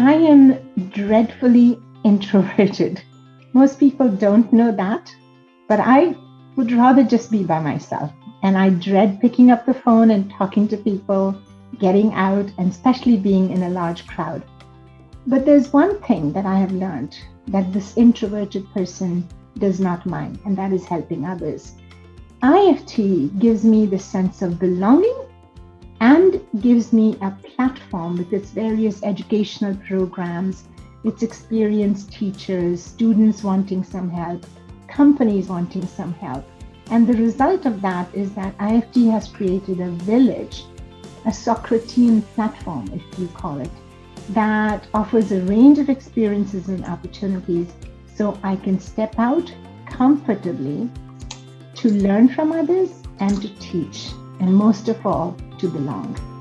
I am dreadfully introverted. Most people don't know that, but I would rather just be by myself. And I dread picking up the phone and talking to people, getting out, and especially being in a large crowd. But there's one thing that I have learned that this introverted person does not mind, and that is helping others. IFT gives me the sense of belonging and gives me a platform with its various educational programs, its experienced teachers, students wanting some help, companies wanting some help. And the result of that is that IFT has created a village, a Socratean platform, if you call it, that offers a range of experiences and opportunities so I can step out comfortably to learn from others and to teach, and most of all, to belong.